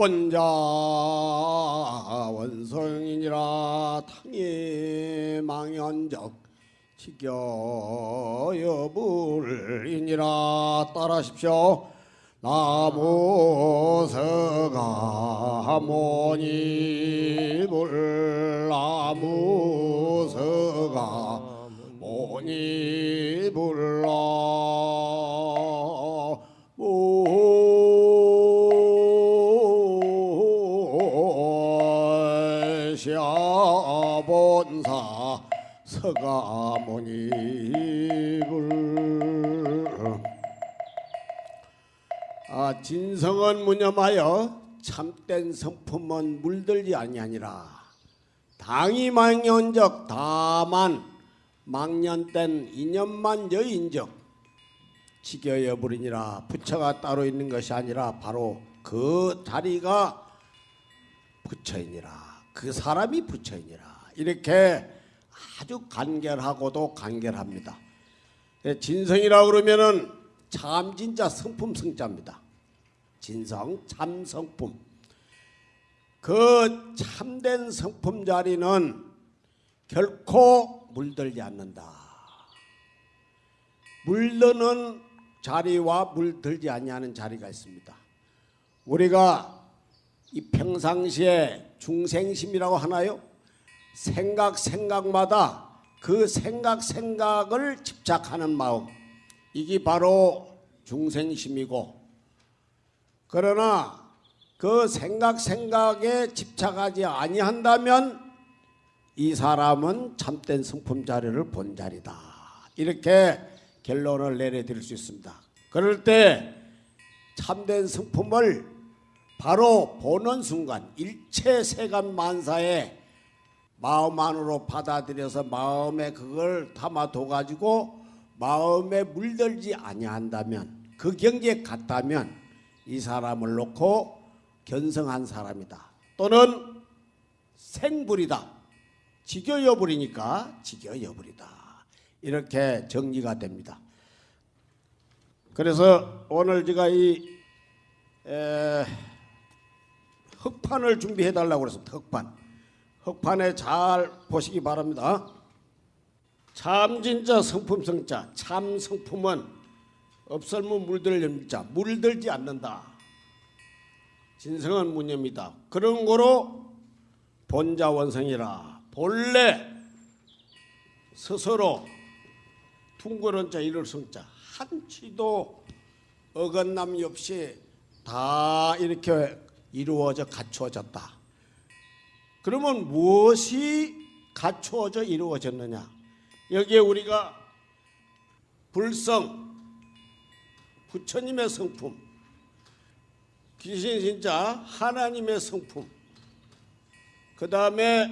본자 원성이니라 탕이 망연적 지겨여불이니라 따라하십시오 진성은 무념하여 참된 성품은 물들지 아니하니라. 당이 망연적 다만 망년된 인연만 여인적 지겨여 버리니라. 부처가 따로 있는 것이 아니라 바로 그 자리가 부처이니라. 그 사람이 부처이니라. 이렇게 아주 간결하고도 간결합니다. 예, 진성이라 그러면은 참 진짜 성품 성자입니다 진성 참 성품 그 참된 성품 자리는 결코 물들지 않는다. 물드는 자리와 물들지 아니하는 자리가 있습니다. 우리가 이 평상시에 중생심이라고 하나요? 생각 생각마다 그 생각 생각을 집착하는 마음 이게 바로 중생심이고 그러나 그 생각 생각에 집착하지 아니한다면 이 사람은 참된 성품 자리를 본 자리다. 이렇게 결론을 내려드릴 수 있습니다. 그럴 때 참된 성품을 바로 보는 순간 일체 세간 만사에 마음 안으로 받아들여서 마음에 그걸 담아둬 가지고 마음에 물들지 아니한다면 그 경지에 갔다면 이 사람을 놓고 견성한 사람이다. 또는 생불이다. 지겨여버리니까 지겨여버리다. 이렇게 정리가 됩니다. 그래서 오늘 제가 이 에, 흑판을 준비해 달라고 그랬습니다. 흑판. 흑판에 잘 보시기 바랍니다. 참 진짜 성품 성자 참 성품은 없을무 물들 자 물들지 않는다. 진성은 무념이다. 그런 거로 본자 원성이라 본래 스스로 둥그런 자 이를 성자 한치도 어긋남이 없이 다 이렇게 이루어져 갖추어졌다. 그러면 무엇이 갖추어져 이루어졌느냐? 여기에 우리가 불성 부처님의 성품 귀신 진짜 하나님의 성품. 그 다음에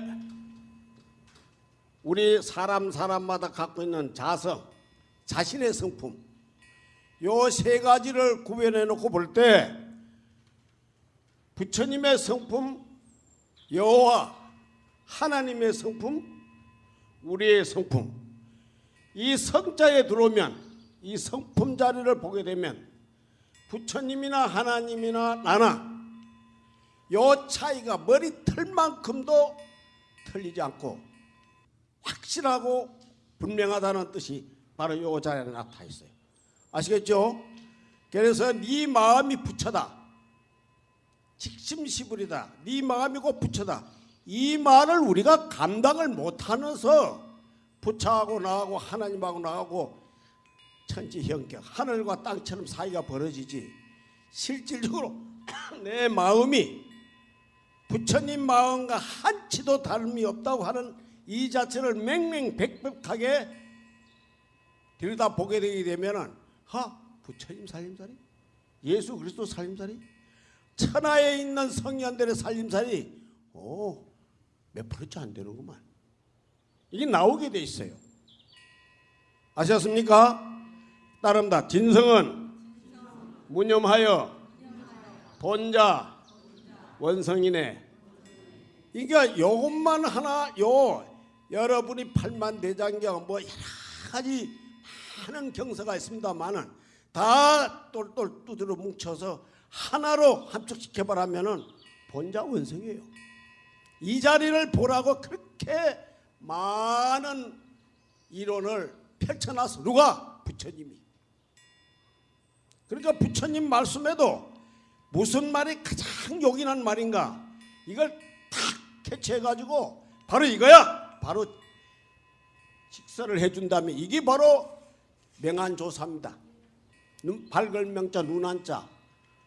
우리 사람 사람마다 갖고 있는 자성 자신의 성품. 요 세 가지를 구별해 놓고 볼 때 부처님의 성품 여호와 하나님의 성품 우리의 성품. 이 성자에 들어오면 이 성품 자리를 보게 되면 부처님이나 하나님이나 나나 요 차이가 머리털만큼도 틀리지 않고 확실하고 분명하다는 뜻이 바로 요 자리에 나타나 있어요. 아시겠죠? 그래서 네 마음이 부처다. 직심시불이다. 네 마음이고 부처다. 이 말을 우리가 감당을 못하면서 부처하고 나하고 하나님하고 나하고 천지 형격 하늘과 땅처럼 사이가 벌어지지 실질적으로 내 마음이 부처님 마음과 한치도 다름이 없다고 하는 이 자체를 맹맹백백하게 들여다 보게 되게 되면은 하 부처님 살림살이? 예수 그리스도 살림살이? 천하에 있는 성년들의 살림살이? 오몇 프로치 안 되는구만. 이게 나오게 돼 있어요. 아셨습니까? 따릅니다 진성은 무념하여 본자 원성이네 그러니까 요것만 하나 요 여러분이 팔만 대장경 뭐 여러 가지 많은 경서가 있습니다만은 다 똘똘 두드러 뭉쳐서 하나로 함축시켜버리면은 본자 원성이에요. 이 자리를 보라고 그렇게 많은 이론을 펼쳐놨어. 누가? 부처님이. 그러니까 부처님 말씀에도 무슨 말이 가장 요긴한 말인가? 이걸 탁 캐치해가지고 바로 이거야. 바로 직설을 해준다면 이게 바로 명안조사입니다. 눈, 밝을 명자 눈안자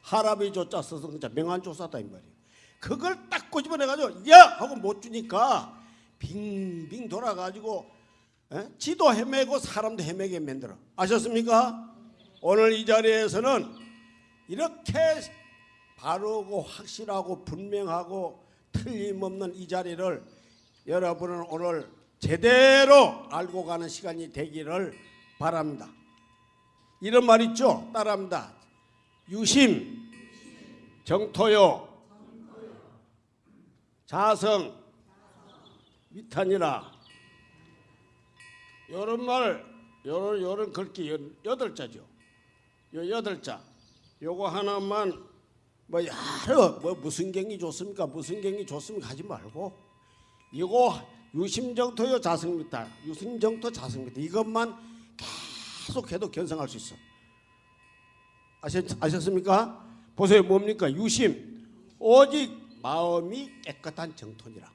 하랍의 조자 서성자 명안조사다 이 말이에요. 그걸 딱 꼬집어내가지고 야 하고 못 주니까 빙빙 돌아가지고 에? 지도 헤매고 사람도 헤매게 만들어 아셨습니까? 오늘 이 자리에서는 이렇게 바르고 확실하고 분명하고 틀림없는 이 자리를 여러분은 오늘 제대로 알고 가는 시간이 되기를 바랍니다. 이런 말 있죠? 따라합니다. 유심, 정토요, 자성, 위탄이라. 요런 말, 요런 글귀 여- 여덟 자죠. 요 여덟 자. 요거 하나만 뭐 여러 뭐 무슨 경이 좋습니까? 무슨 경이 좋습니까? 하지 말고 이거 유심정토요 자성미타 유심정토 자성미타 이것만 계속해도 견성할 수 있어. 아셨, 아셨습니까? 보세요 뭡니까? 유심 오직 마음이 깨끗한 정토니라.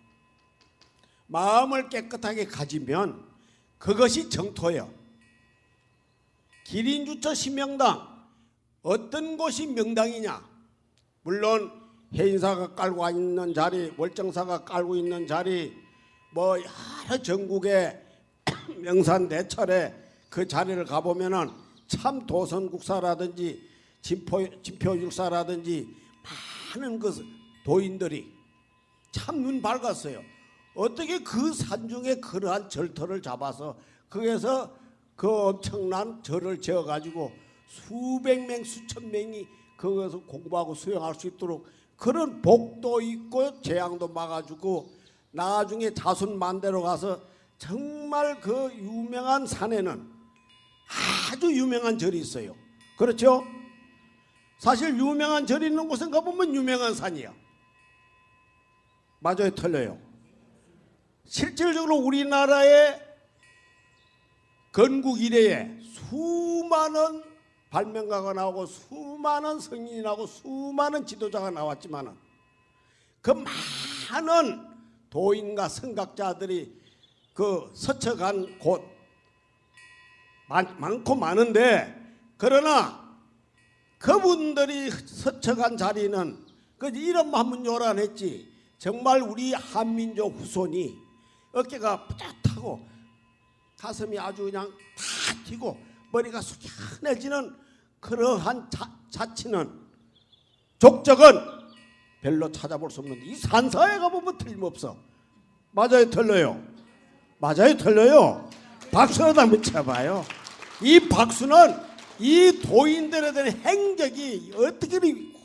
마음을 깨끗하게 가지면 그것이 정토예요. 기린주처 신명당 어떤 곳이 명당이냐? 물론 해인사가 깔고 있는 자리, 월정사가 깔고 있는 자리, 뭐 여러 전국의 명산 대철에 그 자리를 가보면은 참 도선국사라든지 진포 진표율사라든지 많은 그 도인들이 참 눈 밝았어요. 어떻게 그 산중에 그러한 절터를 잡아서 거기에서 그 엄청난 절을 지어 가지고 수백 명 수천 명이 거기서 공부하고 수행할 수 있도록 그런 복도 있고 재앙도 막아주고 나중에 자손 만대로 가서 정말 그 유명한 산에는 아주 유명한 절이 있어요. 그렇죠? 사실 유명한 절이 있는 곳에 가보면 유명한 산이야. 맞아요, 틀려요. 실질적으로 우리나라의 건국 이래에 수많은 발명가가 나오고 수많은 성인이 나오고 수많은 지도자가 나왔지만은 그 많은 도인과 성각자들이 그 서쳐간 곳 많, 많고 많은데 그러나 그분들이 서쳐간 자리는 그 이름만 한번 요란했지. 정말 우리 한민족 후손이 어깨가 뿌듯하고 가슴이 아주 그냥 탁 튀고 머리가 숙연해지는 그러한 자, 자치는 족적은 별로 찾아볼 수 없는데 이 산사에 가보면 틀림없어. 맞아요 틀려요? 맞아요 틀려요? 박수라도 한번 쳐봐요. 이 박수는 이 도인들에 대한 행적이 어떻게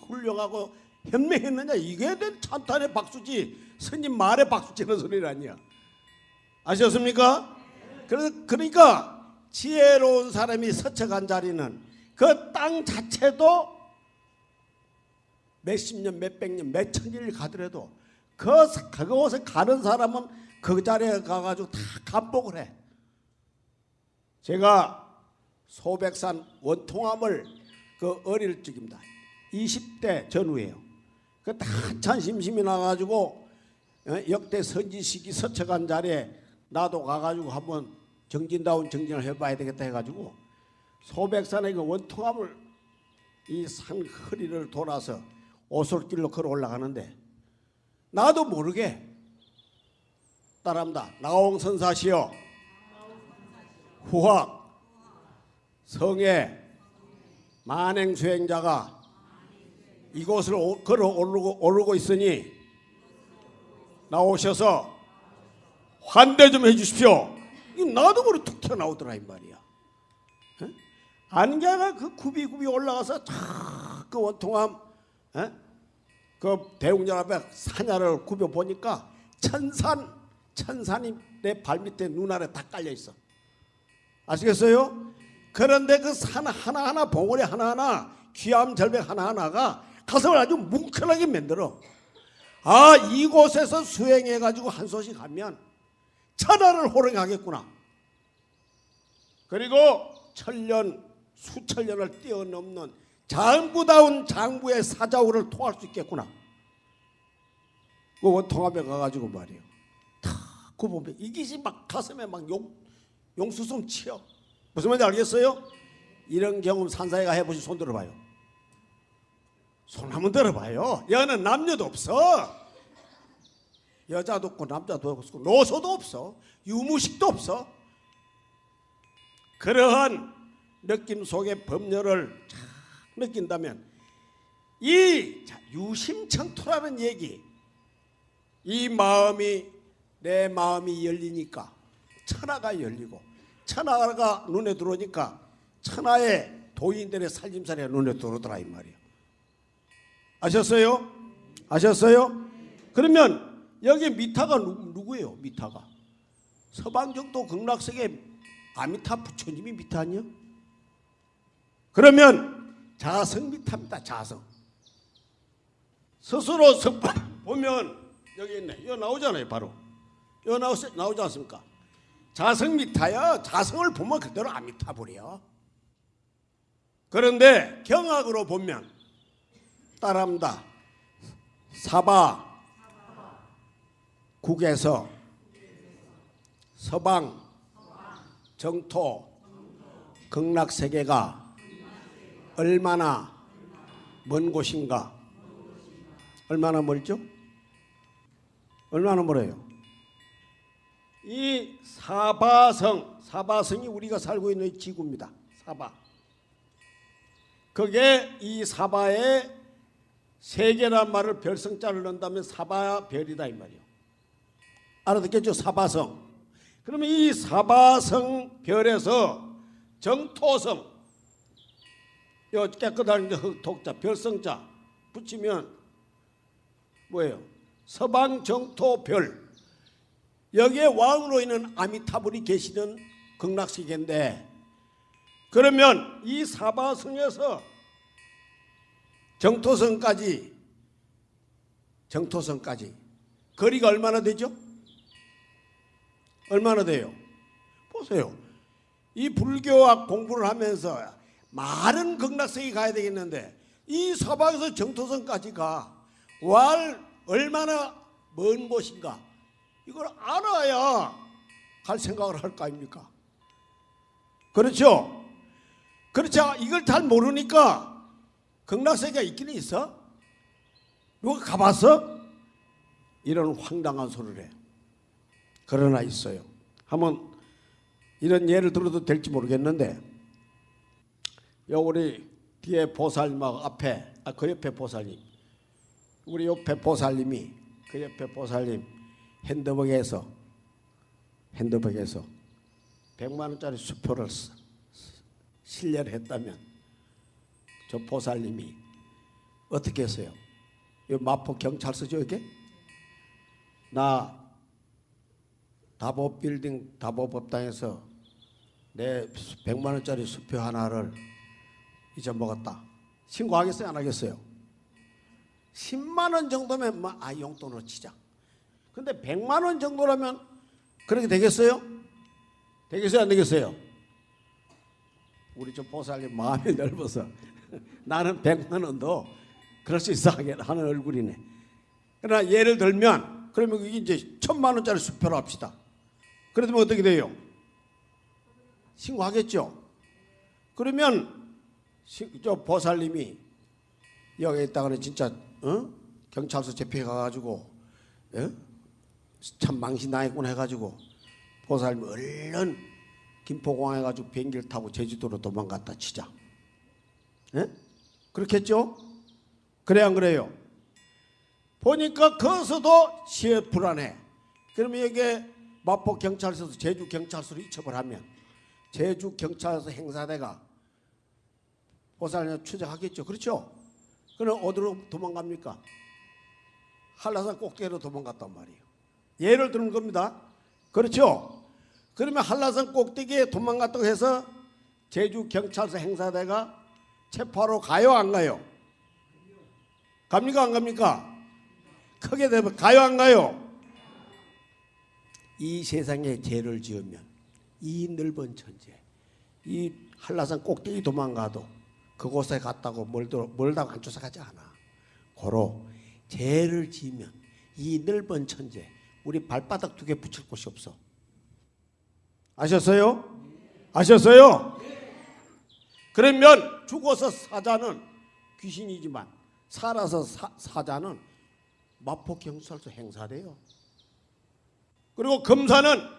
훌륭하고 현명했느냐? 이게 된 찬탄의 박수지. 스님 말에 박수 치는 소리는 아니야 아셨습니까? 그러니까 지혜로운 사람이 서쳐간 자리는 그 땅 자체도 몇십 년, 몇백 년, 몇천 년을 가더라도 그 그곳에 가는 사람은 그 자리에 가가지고 다 감복을 해. 제가 소백산 원통함을 그 어릴 적입니다. 20대 전후에요. 그때 한참 심심이 나가지고 어, 역대 선지식이 서쳐간 자리에 나도 가가지고 한번 정진다운 정진을 해봐야 되겠다 해가지고 소백산의 그 원통함을 이 산 허리를 돌아서 오솔길로 걸어 올라가는데 나도 모르게 따라합니다. 나홍선사시여 후학 성에 만행 수행자가 이곳을 오- 걸어 오르고, 오르고 있으니 나오셔서 환대 좀 해주십시오. 이 나도 모르게 툭 튀어나오더라 이 말이야. 에? 안개가 그 굽이굽이 올라가서 탁그 원통함 에? 그 대웅전 앞에 사냐를 굽여 보니까 천산 천산이 내 발밑에 눈 아래 다 깔려 있어. 아시겠어요? 그런데 그 산 하나하나 봉우리 하나하나 귀암 절벽 하나하나가 가슴을 아주 뭉클하게 만들어. 아 이곳에서 수행해 가지고 한 소식 하면 천하를 호령하겠구나. 그리고 천년 수천 년을 뛰어넘는 장부다운 장부의 사자우를 통할 수 있겠구나. 그 원통합에 가가지고 말이에요. 탁그 보면 이것이 막 가슴에 막 용, 용수숨 치여. 무슨 말인지 알겠어요? 이런 경험 산사회가 해보시 손 들어봐요. 손 한번 들어봐요. 여는 남녀도 없어. 여자도 없고 남자도 없고 노소도 없어. 유무식도 없어. 그러한 느낌 속의 법률을 잘 느낀다면 이 자, 유심청토라는 얘기 이 마음이 내 마음이 열리니까 천하가 열리고 천하가 눈에 들어오니까 천하의 도인들의 살림살이가 눈에 들어오더라 이 말이에요. 아셨어요? 아셨어요? 그러면 여기 미타가 누, 누구예요? 미타가 서방정도 극락세계 아미타 부처님이 미타 아니요? 그러면 자성 미타입니다. 자성. 스스로 석방 보면 여기 있네. 이거 나오잖아요. 바로. 이거 나오, 나오지 않습니까? 자성 미타야. 자성을 보면 그대로 아미타 불이요. 그런데 경악으로 보면 따라합니다. 사바 국에서 서방 정토 극락 세계가 얼마나 먼 곳인가? 얼마나 멀죠? 얼마나 멀어요? 이 사바성, 사바성이 우리가 살고 있는 지구입니다. 사바. 그게 이 사바에 세계란 말을 별성자를 넣는다면 사바별이다 이 말이요. 알아듣겠죠? 사바성. 그러면 이 사바성 별에서 정토성 요 깨끗한 독자 별성자 붙이면 뭐예요? 서방 정토 별 여기에 왕으로 있는 아미타불이 계시는 극락세계인데 그러면 이 사바성에서 정토성까지 정토성까지 거리가 얼마나 되죠? 얼마나 돼요? 보세요. 이 불교학 공부를 하면서 많은 극락성이 가야 되겠는데 이 서방에서 정토성까지 가 왈 얼마나 먼 곳인가 이걸 알아야 갈 생각을 할 거 아닙니까? 그렇죠? 그렇죠. 이걸 잘 모르니까 극락세계가 있기는 있어? 누가 가봤어? 이런 황당한 소리를 해. 그러나 있어요. 한번 이런 예를 들어도 될지 모르겠는데 요 우리 뒤에 보살님하고 앞에 아, 그 옆에 보살님 우리 옆에 보살님이 그 옆에 보살님 핸드백에서 핸드백에서 100만 원짜리 수표를 실례를 했다면 저 보살님이 어떻게 했어요? 이 마포 경찰서죠 이게? 나 다보 빌딩 다보 법당에서 내 100만 원짜리 수표 하나를 잊어먹었다. 신고하겠어요? 안 하겠어요? 10만 원 정도면 뭐, 아 용돈으로 치자. 근데 100만 원 정도라면 그렇게 되겠어요? 되겠어요? 안 되겠어요? 우리 좀 보살님 마음이 넓어서 나는 100만 원도 그럴 수 있어 하는 얼굴이네. 그러나 예를 들면 그러면 이게 이제 천만 원짜리 수표로 합시다. 그러면 어떻게 돼요? 신고하겠죠. 그러면 저 보살님이 여기 있다가는 진짜 어? 경찰서 집회 가가지고 어? 참 망신 당했구나 해가지고 보살님 얼른 김포공항에 가지고 비행기를 타고 제주도로 도망갔다 치자. 예? 그렇겠죠? 그래 안 그래요? 보니까 거기서도 시에 불안해. 그러면 여기에 마포 경찰서에서 제주 경찰서로 이첩을 하면 제주 경찰서 행사대가 보살을 추적하겠죠. 그렇죠? 그럼 어디로 도망갑니까? 한라산 꼭대기로 도망갔단 말이에요. 예를 드는 겁니다. 그렇죠? 그러면 한라산 꼭대기에 도망갔다고 해서 제주 경찰서 행사대가 체포하러 가요 안 가요? 갑니까 안 갑니까? 크게 되면 가요 안 가요? 이 세상에 죄를 지으면 이 넓은 천재 이 한라산 꼭대기 도망가도 그곳에 갔다고 멀도, 멀다고 안 쫓아가지 않아 고로 죄를 지으면 이 넓은 천재 우리 발바닥 두 개 붙일 곳이 없어 아셨어요? 아셨어요? 그러면 죽어서 사자는 귀신이지만 살아서 사, 사자는 마포 경찰서 행사돼요. 그리고 검사는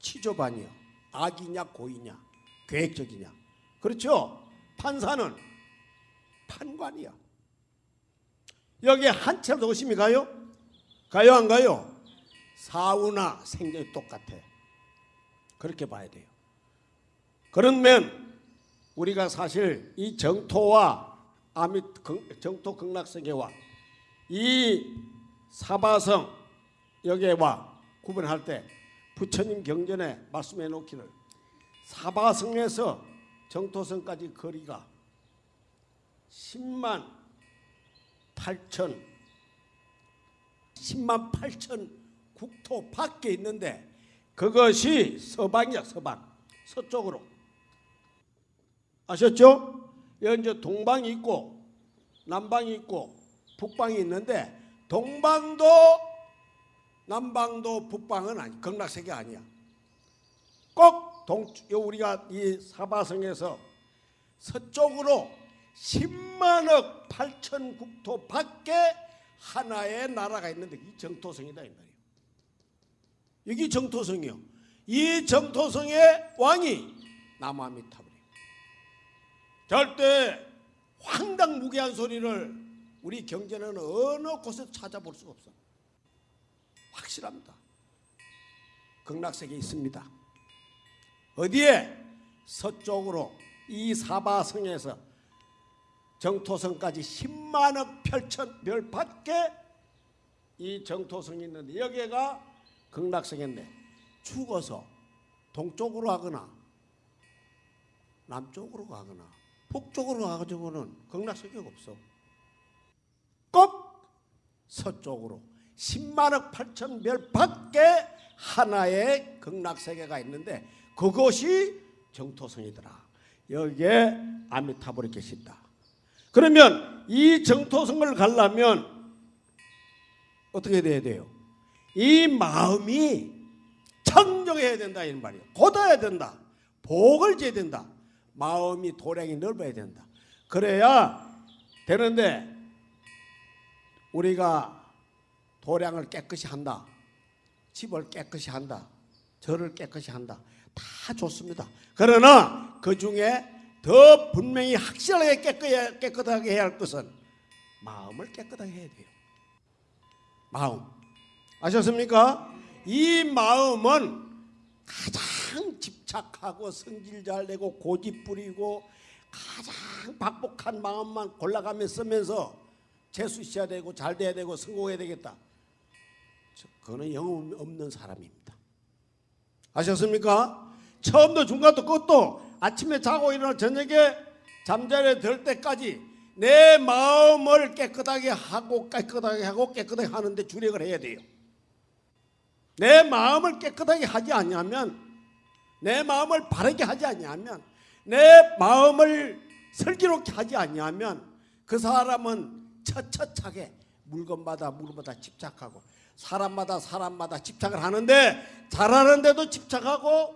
치조반이요. 악이냐 고이냐 계획적이냐 그렇죠. 판사는 판관이야. 여기에 한 채로 의심이 가요? 가요 안 가요? 사후나 생전이 똑같아. 그렇게 봐야 돼요. 그러면 우리가 사실 이 정토와 아미 정토 극락세계와 이 사바성 여기와 구분할 때 부처님 경전에 말씀해 놓기를 사바성에서 정토성까지 거리가 10만 8천 10만 8천 국토 밖에 있는데 그것이 서방이야 서방 서쪽으로 아셨죠? 여기 동방이 있고 남방이 있고 북방이 있는데 동방도 남방도 북방은 아니 극락세계 아니야. 꼭 동, 요 우리가 이 사바성에서 서쪽으로 10만억 8천 국토 밖에 하나의 나라가 있는데 이 정토성이다 이 말이에요. 여기 정토성이요. 이 정토성의 왕이 남아미타불이에요. 절대 황당무계한 소리를 우리 경제는 어느 곳에서 찾아볼 수가 없어. 확실합니다. 극락세계에 있습니다. 어디에? 서쪽으로 이 사바성에서 정토성까지 10만억 8천 별 밖에 이 정토성이 있는데 여기가 극락성인데 죽어서 동쪽으로 가거나 남쪽으로 가거나 북쪽으로 가가지고는 극락세계가 없어. 꼭 서쪽으로 10만억 8천 별 밖에 하나의 극락세계가 있는데 그것이 정토성이더라. 여기에 아미타불이 계신다. 그러면 이 정토성을 가려면 어떻게 돼야 돼요? 이 마음이 청정해야 된다 이런 말이에요. 곧아야 된다. 복을 줘야 된다. 마음이 도량이 넓어야 된다. 그래야 되는데 우리가 도량을 깨끗이 한다. 집을 깨끗이 한다. 절을 깨끗이 한다. 다 좋습니다. 그러나 그 중에 더 분명히 확실하게 깨끗하게, 깨끗하게 해야 할 것은 마음을 깨끗하게 해야 돼요. 마음. 아셨습니까? 이 마음은 가장 집착하고 성질 잘 내고 고집 부리고 가장 박복한 마음만 골라가며 쓰면서 재수 있어야 되고 잘 돼야 되고 성공해야 되겠다. 그거는 영혼 없는 사람입니다. 아셨습니까? 처음도 중간도 끝도 아침에 자고 일어나 저녁에 잠자리에 들 때까지 내 마음을 깨끗하게 하고 깨끗하게 하고 깨끗하게 하는데 주력을 해야 돼요. 내 마음을 깨끗하게 하지 않냐면 내 마음을 바르게 하지 않냐면 내 마음을 슬기롭게 하지 않냐면 그 사람은 처처차게 물건마다 물건마다 집착하고 사람마다 사람마다 집착을 하는데 잘하는데도 집착하고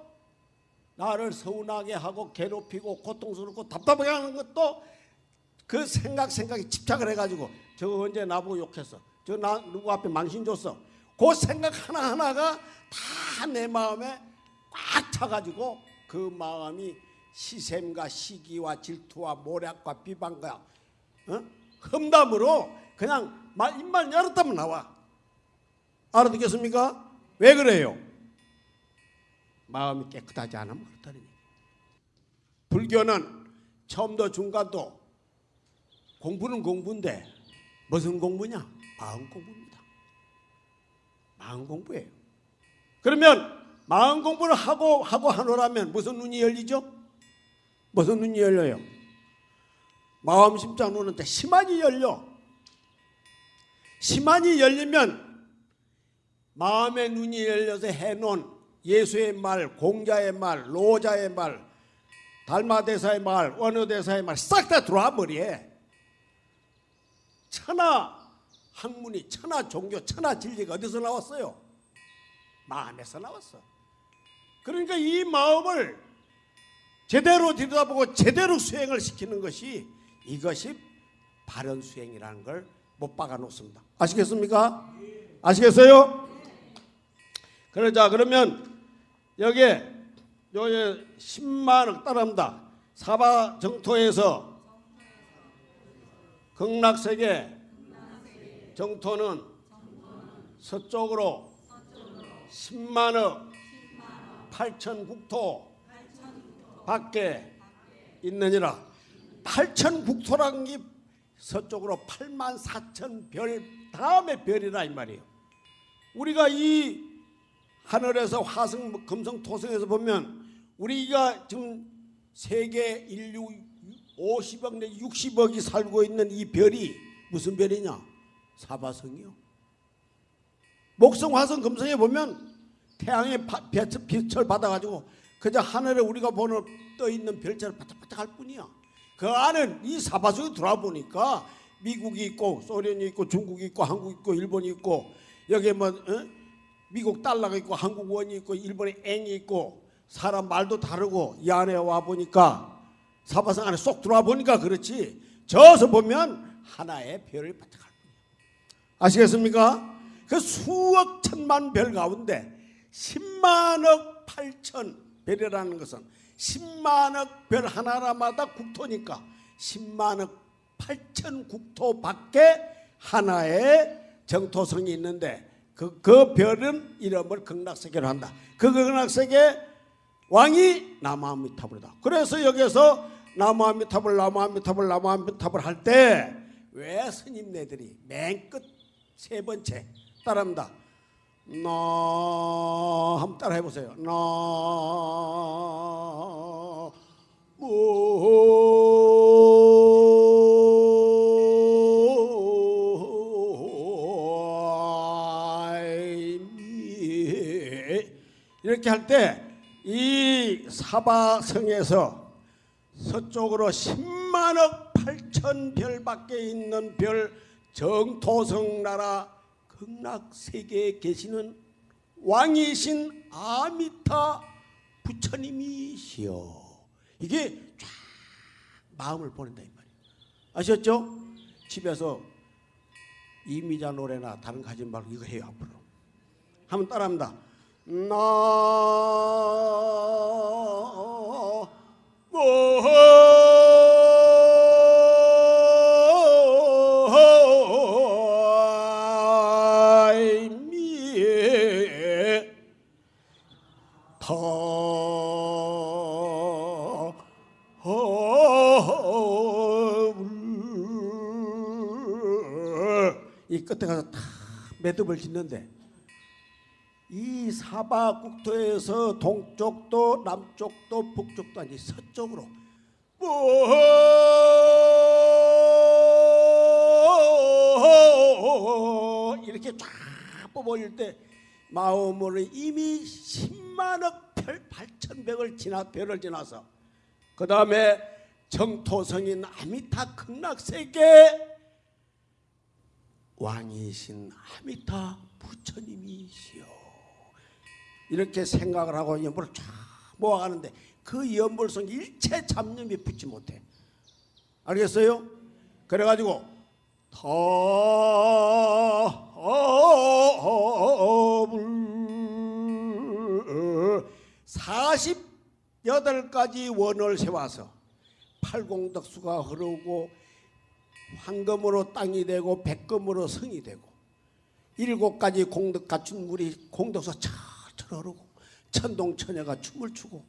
나를 서운하게 하고 괴롭히고 고통스럽고 답답하게 하는 것도 그 생각 생각에 집착을 해가지고 저 언제 나보고 욕했어? 저 나 누구 앞에 망신 줬어? 그 생각 하나하나가 다 내 마음에 꽉 차가지고 그 마음이 시샘과 시기와 질투와 모략과 비방과 어? 험담으로 그냥 말 입만 열었다면 나와 알아듣겠습니까? 왜 그래요? 마음이 깨끗하지 않으면 그렇다는 얘기. 불교는 처음도 중간도 공부는 공부인데 무슨 공부냐? 마음 공부입니다. 마음 공부예요. 그러면 마음 공부를 하고 하고 하노라면 무슨 눈이 열리죠? 무슨 눈이 열려요? 마음 심장 눈한테 심한이 열려. 심한이 열리면 마음의 눈이 열려서 해놓은 예수의 말, 공자의 말, 로자의 말, 달마대사의 말, 원어대사의 말 싹 다 들어와 머리에. 천하 학문이 천하 종교, 천하 진리가 어디서 나왔어요? 마음에서 나왔어. 그러니까 이 마음을 제대로 들여다보고 제대로 수행을 시키는 것이 이것이 바른 수행이라는 걸 못 박아 놓습니다. 아시겠습니까? 아시겠어요? 그러자 그러면 여기에 여기 10만억 따릅니다. 사바 정토에서 극락세계 정토는 서쪽으로 10만억 8천 국토 밖에 있느니라 8천 국토라는 게 서쪽으로 8만 4천 별 다음에 별이라 이 말이에요 우리가 이 하늘에서 화성 금성 토성에서 보면 우리가 지금 세계 인류 50억 내 60억이 살고 있는 이 별이 무슨 별이냐 사바성이요 목성 화성 금성에 보면 태양의 빛을 받아가지고 그저 하늘에 우리가 보는 떠 있는 별처럼 반짝반짝할 뿐이야. 그 안에 이 사바성에 들어와 보니까 미국이 있고 소련이 있고 중국이 있고 한국이 있고 일본이 있고 여기에 뭐 어? 미국 달러가 있고 한국 원이 있고 일본의 앵이 있고 사람 말도 다르고 이 안에 와 보니까 사바성 안에 쏙 들어와 보니까 그렇지 저서 보면 하나의 별을 반짝할 뿐이야. 아시겠습니까? 그 수억 천만 별 가운데 10만억 8천 별이라는 것은 10만억 별 하나마다 국토니까 10만억 8천 국토 밖에 하나의 정토성이 있는데 그, 그 별은 이름을 극락세계로 한다. 그 극락세계 왕이 나무아미타불이다. 그래서 여기서 나무아미타불, 나무아미타불, 나무아미타불 할 때 왜 스님네들이 맨 끝 세 번째 따라합니다. 나 한번 따라 해보세요. 나 이렇게 할 때 이 사바성에서 서쪽으로 10만억 8천 별 밖에 있는 별 정토성 나라 극락세계에 계시는 왕이신 아미타 부처님이시여. 이게 쫙 마음을 보낸다 이 말이에요. 아셨죠? 집에서 이미자 노래나 다른 거 하지 말고 이거 해요 앞으로. 한번 따라합니다 이 끝에 가서 다 매듭을 짓는데 이 사바 국토에서 동쪽도 남쪽도 북쪽도 아니 서쪽으로. 뭐 이렇게 쫙 뽑아올 때 마음으로 이미 10만억 별 8천백을 지나 별을 지나서 그 다음에 정토성인 아미타 극락세계 왕이신 아미타 부처님이시여 이렇게 생각을 하고 연불을 쫙 모아가는데 그 연불성 일체 잡념이 붙지 못해 알겠어요? 그래가지고 타불 48가지 원을 세워서 팔공덕수가 흐르고 황금으로 땅이 되고 백금으로 성이 되고 일곱 가지 공덕 갖춘 물이 공덕서 철철 흐르고 천동천녀가 춤을 추고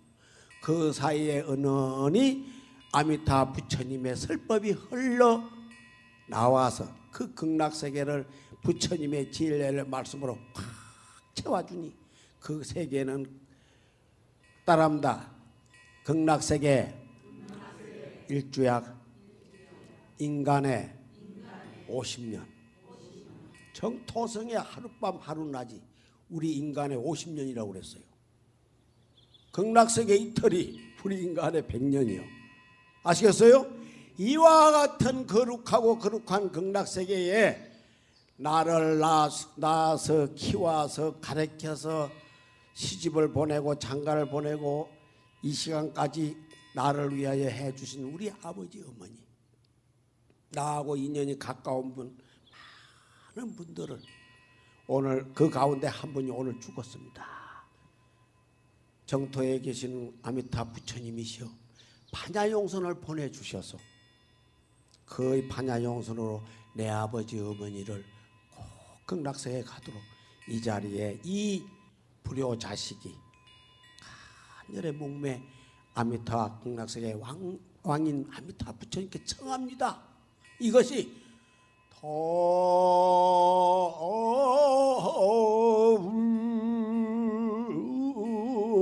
그 사이에 은은히 아미타 부처님의 설법이 흘러 나와서 그 극락세계를 부처님의 진례를 말씀으로 팍 채워주니 그 세계는 따라합니다. 극락세계 일주약 인간의 50년 정토성의 하룻밤 하루낮이 우리 인간의 50년이라고 그랬어요. 극락세계 이틀이 우리 인간의 100년이요. 아시겠어요? 이와 같은 거룩하고 거룩한 극락세계에 나를 낳아서 키워서 가르쳐서 시집을 보내고 장가를 보내고 이 시간까지 나를 위하여 해주신 우리 아버지 어머니 나하고 인연이 가까운 분 많은 분들을 오늘 그 가운데 한 분이 오늘 죽었습니다. 정토에 계시는 아미타 부처님이시여 반야용선을 보내주셔서 그 반야용선으로 내 아버지 어머니를 꼭 극락세에 가도록 이 자리에 이 불효 자식이 하늘의 목매 아미타 극락세계 왕, 왕인 아미타 부처님께 청합니다. 이것이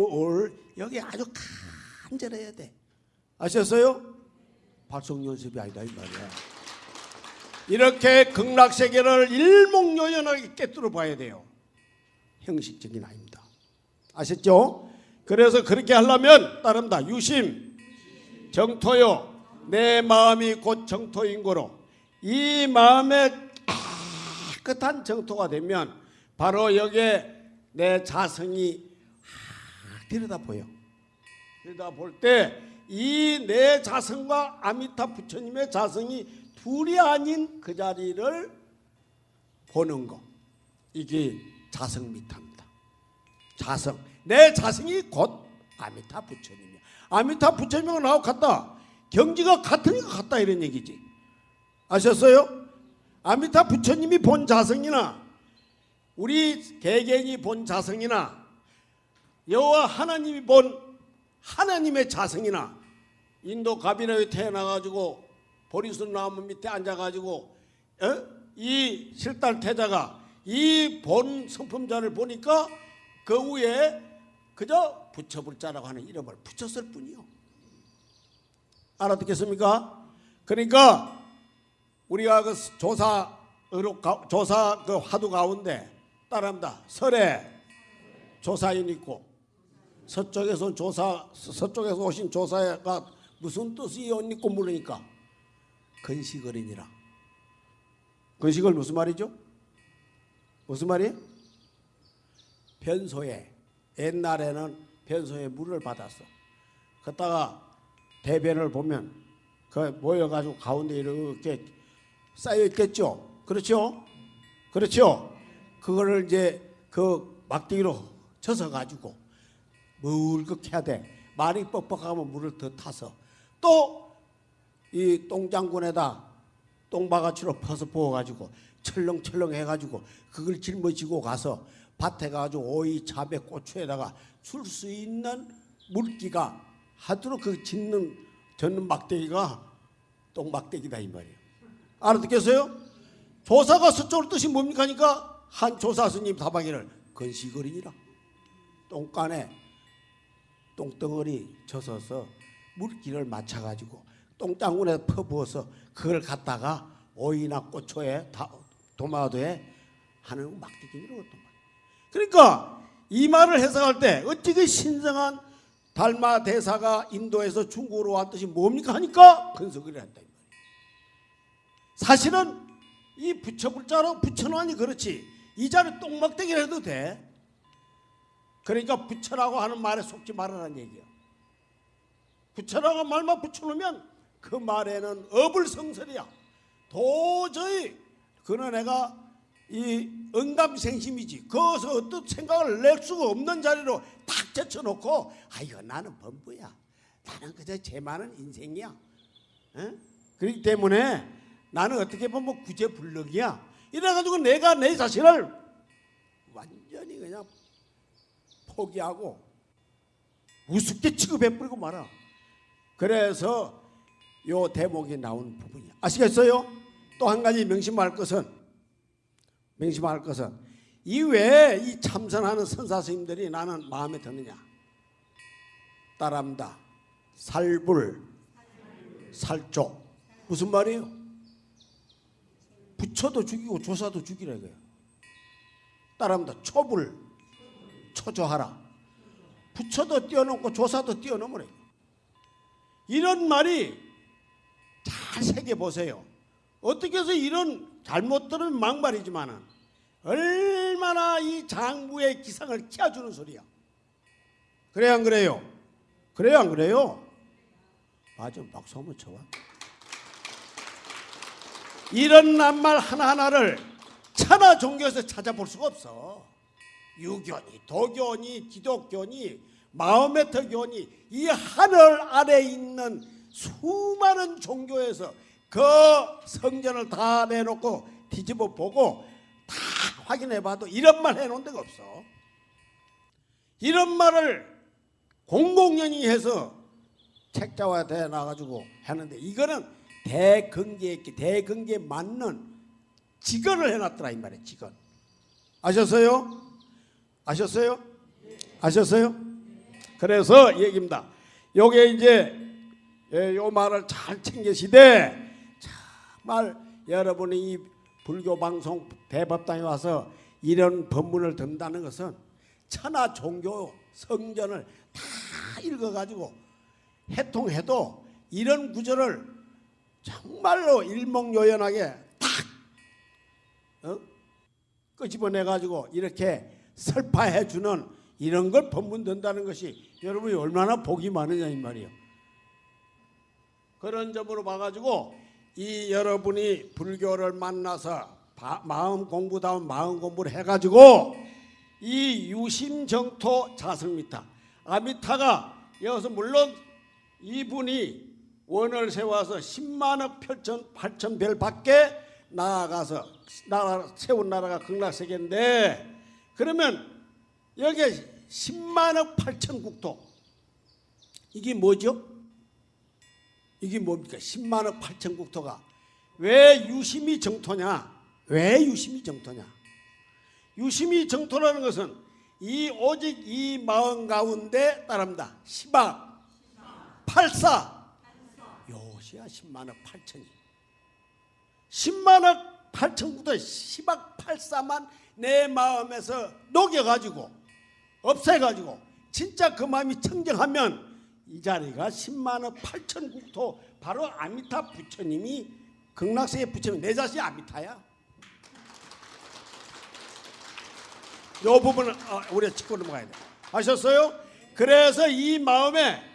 돌 여기 아주 간절해야 돼. 아셨어요? 발성 연습이 아니다 이 말이야. 이렇게 극락세계를 일목요연하게 깨뜨려 봐야 돼요. 형식적인 아닙니다. 아셨죠? 그래서 그렇게 하려면 따릅니다. 유심, 정토요. 내 마음이 곧 정토인 거로 이 마음에 깨끗한 정토가 되면 바로 여기에 내 자성이 들여다 보여. 들여다 볼 때 이 내 자성과 아미타 부처님의 자성이 둘이 아닌 그 자리를 보는 거. 이게 자성 미타입니다. 자성. 내 자성이 곧 아미타 부처님이야. 아미타 부처님하고 나하고 같다. 경지가 같으니까 같다 이런 얘기지. 아셨어요? 아미타 부처님이 본 자성이나 우리 개개인이 본 자성이나 여호와 하나님이 본 하나님의 자성이나 인도 가비나에 태어나가지고 보리수 나무 밑에 앉아가지고 어? 이 실달 태자가 이 본 성품자를 보니까 그 위에 그저 붙여불자라고 하는 이름을 붙였을 뿐이요. 알아듣겠습니까? 그러니까 우리가 그 조사 의록 가- 조사 그 화두 가운데 따라합니다. 설에 조사인 있고 서쪽에서 온 조사 서쪽에서 오신 조사가 무슨 뜻이요? 있고 물으니까 건식어린이라. 건식을 무슨 말이죠? 무슨 말이에요? 변소에 옛날에는 변소에 물을 받았어. 그다가 대변을 보면 그 모여가지고 가운데 이렇게 쌓여 있겠죠. 그렇죠? 그렇죠? 그거를 이제 그 막대기로 쳐서 가지고 물긋 해야 돼. 말이 뻑뻑하면 물을 더 타서 또 이 똥장군에다 똥바가지로 퍼서 부어가지고 철렁철렁 해가지고 그걸 짊어지고 가서 밭에 가지고 오이, 자배, 고추에다가 줄 수 있는 물기가 하도록 그 짓는 젓는 막대기가 똥막대기다 이 말이에요. 알아듣겠어요? 조사가 서쪽으로 뜻이 뭡니까 하니까 한 조사 스님 다방이를 건시거리니라 똥간에 똥덩어리 젖어서 물기를 맞춰가지고 똥장군에 퍼부어서 그걸 갖다가 오이나 고초에 다- 도마도에 하는 말. 그러니까 이 말을 해석할 때 어찌 그 신성한 달마 대사가 인도에서 중국으로 왔듯이 뭡니까 하니까 근석을 한다. 사실은 이 붙여불자로 붙여놓으니 그렇지 이 자리 똥막대기를 해도 돼. 그러니까 붙여라고 하는 말에 속지 말라는 얘기야. 붙여라고 말만 붙여놓으면 그 말에는 어불성설이야. 도저히 그는 애가 이 응감생심이지. 거기서 어떤 생각을 낼 수가 없는 자리로 탁 제쳐놓고 아이고 나는 범부야. 나는 그저 죄 많은 인생이야. 에? 그렇기 때문에 나는 어떻게 보면 구제불능이야. 이래가지고 내가 내 자신을 완전히 그냥 포기하고 우습게 취급해버리고 말아. 그래서 요 대목이 나온 부분이야. 아시겠어요? 또 한 가지 명심할 것은 명심할 것은 이외에 이 참선하는 선사 스님들이 나는 마음에 드느냐? 따라합니다. 살불, 살조 무슨 말이에요? 부처도 죽이고 조사도 죽이라 이거예요. 따라합니다. 초불 초조하라. 부처도 뛰어넘고 조사도 뛰어넘으래. 이런 말이 잘 새겨 보세요. 어떻게 해서 이런 잘못 들은 막말이지만은 얼마나 이 장부의 기상을 키워주는 소리야. 그래 안 그래요? 그래요 안 그래요? 맞아 박수 한번 쳐봐. 이런 낱말 하나하나를 천하 종교에서 찾아볼 수가 없어. 유교니 도교니 기독교니 마호메트교니 이 하늘 아래 있는 수많은 종교에서 그 성전을 다 내놓고 뒤집어 보고 다 확인해 봐도 이런 말 해놓은 데가 없어. 이런 말을 공공연히 해서 책자와 대 나가지고 하는데 이거는 대근계에 대근계에 맞는 직언을 해놨더라 이 말이에요 직언 아셨어요? 아셨어요? 아셨어요? 그래서 얘기입니다. 요게 이제 예, 요 말을 잘 챙기시되 정말 여러분이 이 불교 방송 대법당에 와서 이런 법문을 듣는다는 것은 천하 종교 성전을 다 읽어가지고 해통해도 이런 구절을 정말로 일목요연하게 딱 어? 끄집어내 가지고 이렇게 설파해 주는 이런 걸 법문 된다는 것이 여러분이 얼마나 복이 많으냐 이 말이에요. 그런 점으로 봐가지고 이 여러분이 불교를 만나서 바- 마음 공부다운 마음 공부를 해가지고 이 유심정토 자성미타 아미타가 여기서 물론 이분이 원을 세워서 10만억 8천 8천 별 밖에 나아가서 나라 세운 나라가 극락세계인데 그러면 여기 10만억 8천 국토 이게 뭐죠? 이게 뭡니까? 10만억 8천 국토가 왜 유심이 정토냐? 왜 유심이 정토냐? 유심이 정토라는 것은 이 오직 이 마음 가운데 따릅니다. 10억 8사 요시야? 10만억 8천이. 10만억 8천부터 10억 8사만 내 마음에서 녹여가지고 없애가지고 진짜 그 마음이 청정하면 이 자리가 10만억 8천 국토 바로 아미타 부처님이 극락세계 부처님 내 자신이 아미타야? 요 부분은 어, 우리가 짚고 넘어가야 돼. 아셨어요? 그래서 이 마음에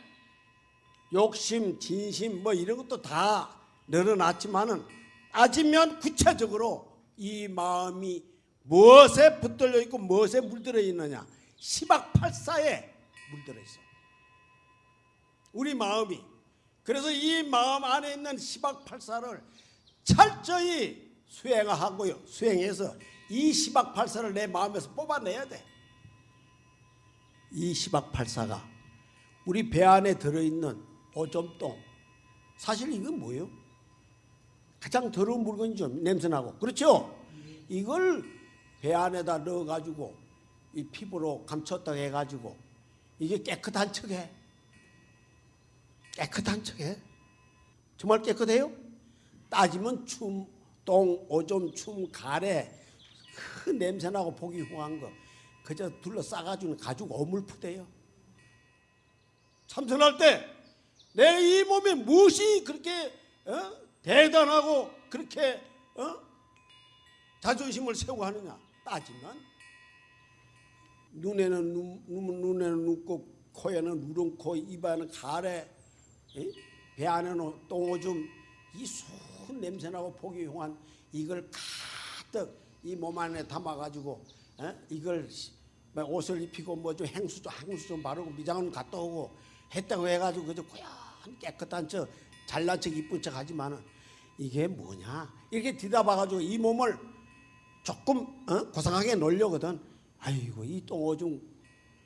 욕심, 진심 뭐 이런 것도 다 늘어났지만은 따지면 구체적으로 이 마음이 무엇에 붙들려 있고 무엇에 물들어 있느냐 시박팔사에 물들어 있어. 우리 마음이 그래서 이 마음 안에 있는 시박팔사를 철저히 수행하고요. 수행해서 이 시박팔사를 내 마음에서 뽑아내야 돼. 이 시박팔사가 우리 배 안에 들어있는 오점똥 사실 이건 뭐예요? 가장 더러운 물건이죠 냄새나고 그렇죠? 이걸 배 안에다 넣어가지고 이 피부로 감췄다 해가지고 이게 깨끗한 척해 깨끗한 척해 정말 깨끗해요? 따지면 춤, 똥, 오줌, 춤, 가래 그 냄새나고 보기 흉한 거 그저 둘러싸가지고 가지고 오물푸대요 참선할 때 내 이 몸에 무엇이 그렇게 어? 대단하고 그렇게 어? 자존심을 세우고 하느냐 따지면 눈에는 눈, 눈, 눈에는 눈곱 코에는 누름코 입에는 가래 에? 배 안에는 똥오줌 이 수은 냄새나고 보기 흉한 이걸 가득 이 몸 안에 담아가지고 에? 이걸 뭐 옷을 입히고 뭐 좀 행수 좀 향수 좀 바르고 미장은 갔다 오고 했다고 해가지고 그저 고 얀 깨끗한 척 잘난 척 이쁜 척 하지만은 이게 뭐냐? 이렇게 뒤다봐가지고 이 몸을 조금 어? 고상하게 놀려거든. 아이고 이 똥오줌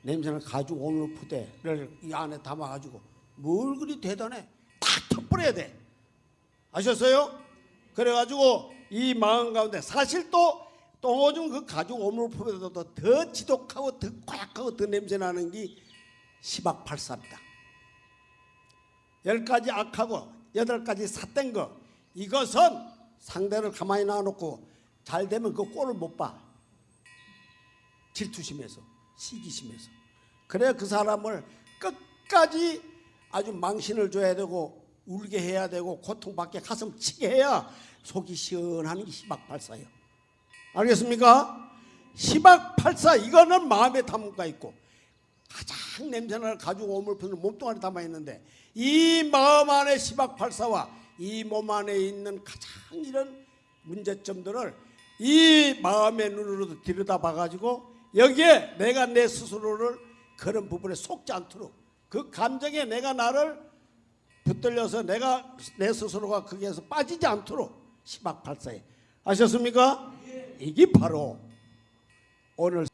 냄새를 가지고 오늘 푸대를 이 안에 담아가지고 뭘 그리 대단해? 다 터버려야 돼. 아셨어요? 그래가지고 이 마음 가운데 사실 또 똥오줌 그 가지고 오물 푸대보다 더 지독하고 더 고약하고 더 냄새나는 게 시박팔사입니다 열 가지 악하고 여덟 가지 삿된 거 이것은 상대를 가만히 놔놓고 잘 되면 그 꼴을 못 봐. 질투심에서 시기심에서 그래 그 사람을 끝까지 아주 망신을 줘야 되고 울게 해야 되고 고통받게 가슴 치게 해야 속이 시원한 게 시박팔사예요. 알겠습니까? 시박팔사 이거는 마음에 담가 있고 가장 냄새나는 가죽 오물편을 몸뚱아리 담아 있는데 이 마음 안에 시박팔사와 이 몸 안에 있는 가장 이런 문제점들을 이 마음의 눈으로 들여다봐 가지고 여기에 내가 내 스스로를 그런 부분에 속지 않도록 그 감정에 내가 나를 붙들려서 내가 내 스스로가 거기에서 빠지지 않도록 시박팔사에 아셨습니까? 이게 바로 오늘